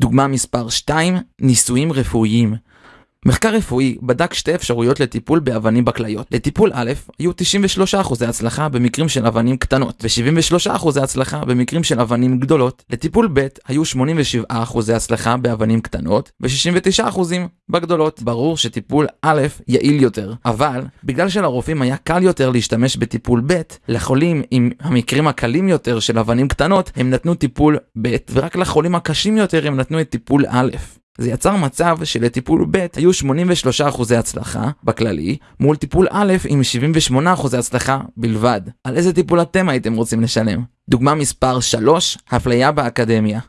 דוגמה מספר 2, ניסויים רפואיים. מחקר רפואי בדק שתי אפשרויות לטיפול באבנים בכליות. לטיפול א', היו 93% הצלחה במקרים של אבנים קטנות, ו-73% הצלחה במקרים של אבנים גדולות. לטיפול ב', היו 87% הצלחה באבנים קטנות, ו-69% בגדולות. ברור שטיפול א' יעיל יותר, אבל בגלל שלרופאים היה קל יותר להשתמש בטיפול ב', לחולים עם המקרים הקלים יותר של אבנים קטנות, הם נתנו טיפול ב', ורק לחולים הקשים יותר הם נתנו את טיפול א'. זה יצר מצב שלטיפול ב' היו 83% הצלחה בכללי, מול טיפול א' עם 78% הצלחה בלבד. על איזה טיפול אתם הייתם רוצים לשלם? דוגמה מספר 3, הפליה באקדמיה.